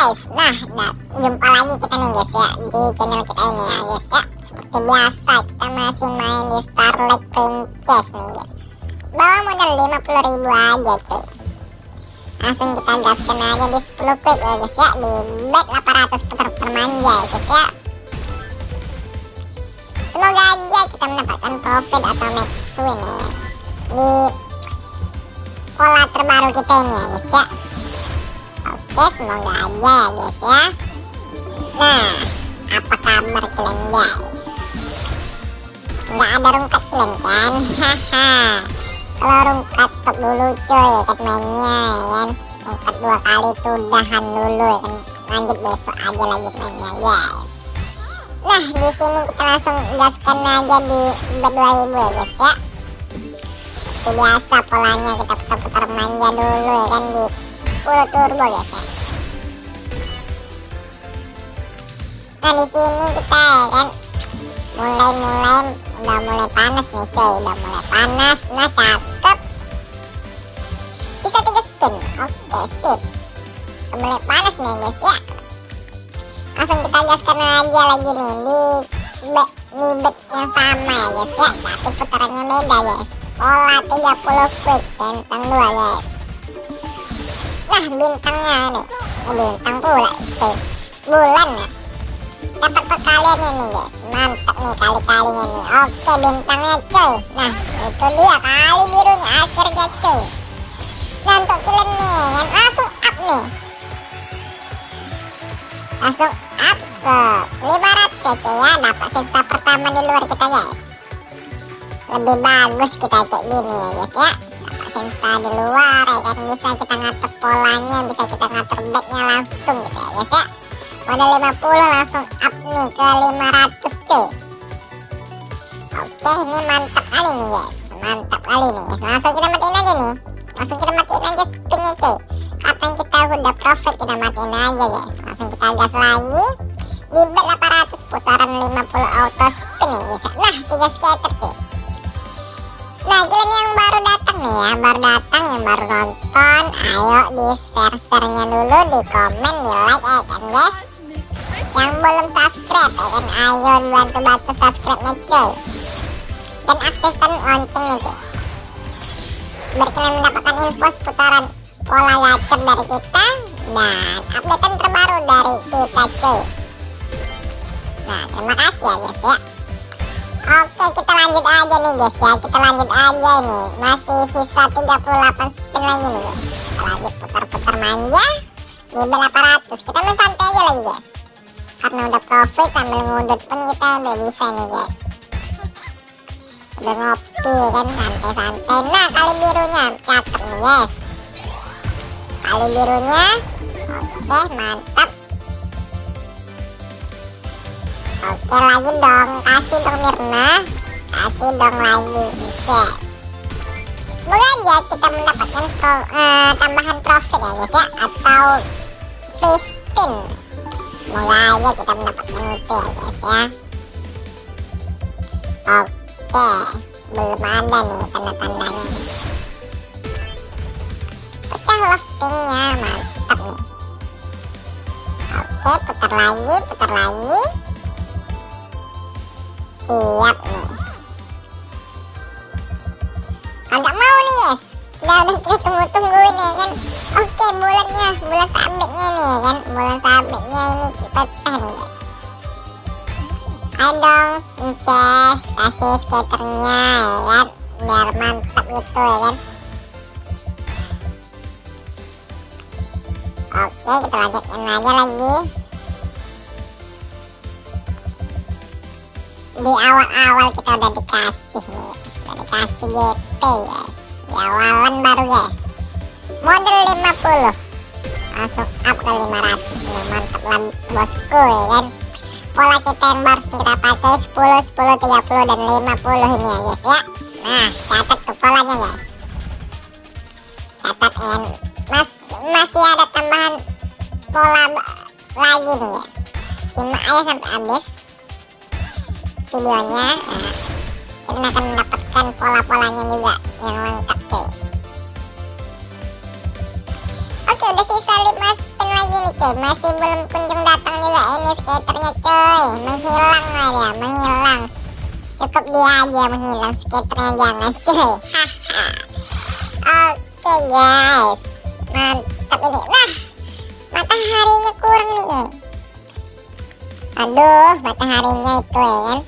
guys, nah, nah jumpa lagi kita nih guys ya di channel kita ini ya guys ya. Seperti biasa kita masih main di Starlight Princess nih Bawa modal 50 ribu aja cuy Langsung kita gaskan aja di 10 quick ya guys ya Di bet 800 putar-putar manja ya guys ya Semoga aja kita mendapatkan profit atau max win ya Di pola terbaru kita ini ya guys ya Oke, semoga aja ya guys ya. Nah, apa kabar kalian guys? Nggak ada rungkat kalian kan? Haha. Kalau rungkat stop dulu coy, kan mainnya ya kan. Rungkat dua kali tuh udahan dulu ya kan. Lanjut besok aja lanjut mainnya guys. Nah, di sini kita langsung gaskan aja di bet 2000 ya guys ya. Seperti biasa polanya kita putar-putar manja dulu ya kan di 10 turbo guys ya. Nah di sini kita ya kan mulai-mulai udah mulai panas nih coy, udah mulai panas. Nah cakep. Spin, oke sip. Mulai panas nih guys ya. Langsung kita gaskan aja lagi nih di bet di bet yang sama ya guys ya, tapi putarannya beda guys. Pola 30 quick centang dua guys. Nah bintangnya nih, ini bintang pula cuy. Bulan dapat perkalian ini guys mantap nih kali-kalinya nih oke bintangnya coy nah itu dia kali birunya akhirnya coy nah untuk kalian nih kan? Langsung up nih. Langsung up ke 500 ya coy ya. Dapat sisa pertama di luar kita guys. Lebih bagus kita kayak gini ya guys ya. Dapat sisa di luar ya kan? Bisa kita ngatur polanya bisa kita ngatur backnya langsung gitu ya guys ya. Modal 50 langsung up nih ke 500 cuy. Oke ini mantap kali nih guys. Mantap kali nih langsung kita matiin aja nih langsung kita matiin aja spinnya cuy. Kapan kita udah profit kita matiin aja guys. Langsung kita gas lagi. Di bet 800 putaran 50 auto spin nih guys. Nah 3 scatter cuy. Nah kalian yang baru datang nih ya. Baru datang yang baru nonton Ayo di share-sharenya dulu Di komen, di like ya kan guys? Yang belum subscribe ya kan? Ayo bantu bantu subscribe nya coy dan aktifkan loncengnya cuy biar kalian mendapatkan info seputaran pola gacor dari kita dan updatean terbaru dari kita cuy. Nah terima kasih ya guys ya. Oke kita lanjut aja nih guys ya. Kita lanjut aja ini. Masih sisa 38 spin lagi nih guys kita lanjut putar-putar manja. Di 800 kita main santai aja lagi guys karena udah profit sambil ngudut pun kita udah bisa nih guys udah ngopi kan santai-santai. Nah kali birunya. Cakep nih guys kali birunya. Oke mantap. Oke lagi dong. Kasih dong Mirna. Kasih dong lagi yes. Semoga aja kita mendapatkan pro, uh, tambahan profit ya guys ya? Atau free spin. Semoga aja kita mendapatkan itu ya guys ya. Oke belum ada nih tanda-tandanya. Nih pecah lovingnya mantap nih. Oke putar lagi putar lagi. Siap nih. Agak mau nih guys. Udah udah kita tunggu-tungguin ya kan. Oke bulannya bulan sabitnya nih kan. Bulan sabitnya ini kita nih dong Inces. Kasih skaternya ya kan? Biar mantap gitu ya kan? Oke kita lanjutkan aja lagi. Di awal-awal kita udah dikasih nih udah dikasih GP guys. Di awalan baru guys. Model 50 langsung up ke 500 nah, mantap lah bosku ya kan? Pola kita yang baru kita pakai 10 10 30 dan 50 ini ya guys ya. Nah catat tuh polanya guys. Catat en mas masih ada tambahan pola lagi nih guys. Simak aja sampai habis videonya. Nah, akan mendapatkan pola-polanya juga yang lengkap nih cuy. Masih belum kunjung datang juga ini skaternya cuy. Menghilang lah dia menghilang. Cukup dia aja menghilang skaternya jangan cuy. Haha. Oke guys. Mantap ini. Nah mataharinya kurang nih ya Aduh mataharinya itu ya kan.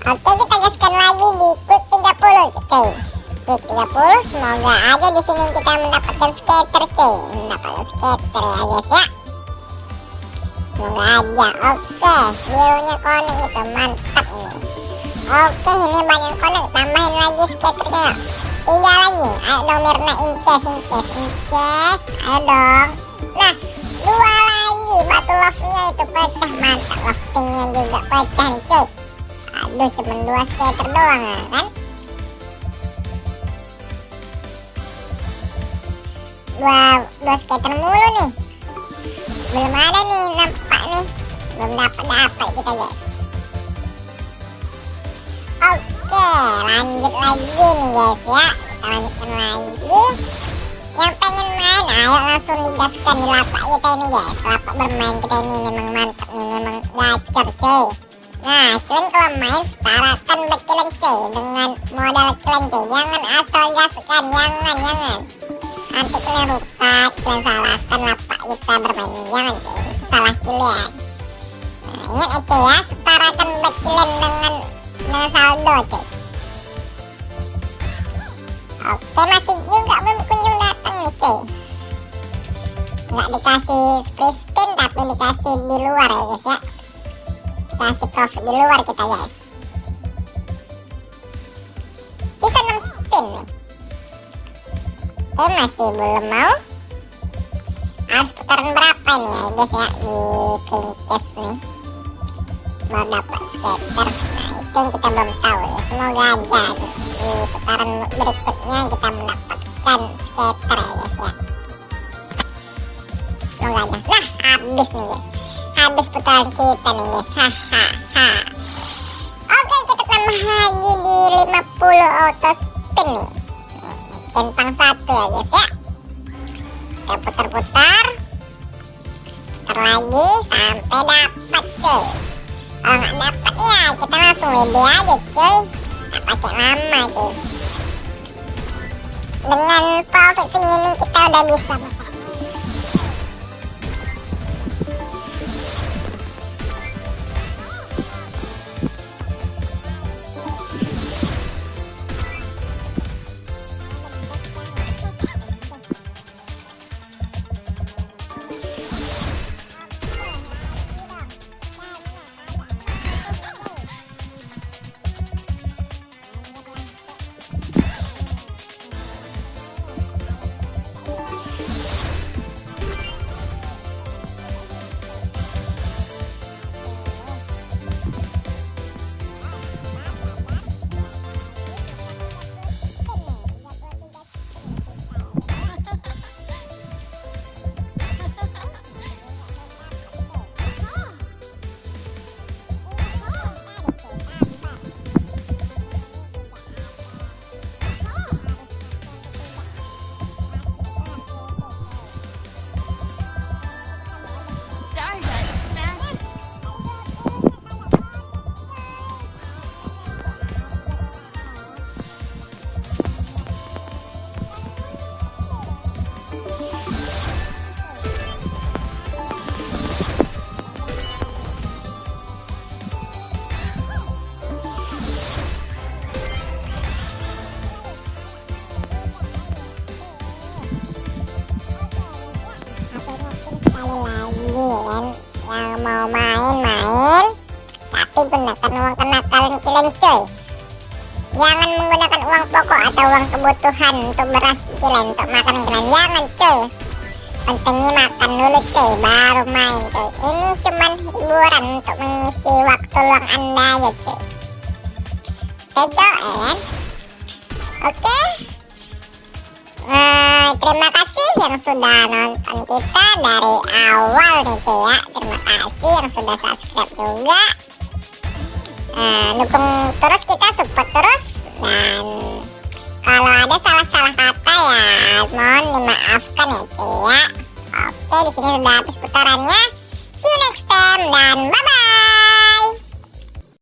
Oke kita gaskan lagi di quick 30 cuy Quick 30 semoga aja di sini kita mendapatkan skater cuy. Mendapatkan skater ya guys ya. Semoga aja. Oke viewnya konek itu. Mantap ini. Oke ini banyak konek. Tambahin lagi skaternya. Tiga lagi. Ayo dong Mirna inces inces inces ayo dong. Nah dua lagi. Batu love nya itu pecah. Mantap love pinknya juga pecah nih cuy. Aduh cuma dua skater doang ya kan dua dua skater mulu nih. Belum ada nih nampak nih. Belum dapat dapat kita guys. Oke lanjut lagi nih guys ya. Kita lanjutkan lagi. Yang pengen main ayo langsung digaskan di lapak kita ini guys. Lapak bermain kita ini memang mantap nih memang gacor cuy. Nah, kalian kalau main setarakan bet kalian cuy dengan modal kalian cuy. Jangan asal gaskan, jangan, jangan nanti kalian lupa kalian salahkan lapak kita bermain ini jangan cuy salah kalian nah, ingat aja ya setarakan bet kalian dengan dengan saldo cuy oke masih juga belum kunjung datang ini cuy nggak dikasih free spin tapi dikasih di luar ya guys ya. Dikasih profit di luar kita guys Oke masih belum mau. Harus putaran berapa nih ya guys ya Di princess nih? Mau dapat skater Nah itu yang kita belum tahu ya. Semoga aja di, di putaran berikutnya kita mendapatkan skater ya guys ya. Semoga aja. Nah habis nih guys. Habis putaran kita nih guys. Hahaha Oke kita tambah lagi di 50 auto spin nih centang satu ya guys ya. Kita putar-putar. Putar lagi sampai dapat cuy. Kalau nggak dapat ya kita langsung WD aja cuy. Nggak pakai lama cuy. Dengan profit segini kita udah bisa main-main tapi gunakan uang kenakalan kalian cuy. Jangan menggunakan uang pokok atau uang kebutuhan untuk beras kalian untuk makan kalian jangan cuy. Pentingnya makan dulu cuy baru main cuy. Ini cuman hiburan untuk mengisi waktu luang anda aja oke cuy ya kan? Oke. Eh, terima kasih yang sudah nonton kita dari awal sudah subscribe juga. Eh, dukung terus kita support terus dan kalau ada salah-salah kata ya mohon dimaafkan ya ya. Oke di sini sudah habis putarannya.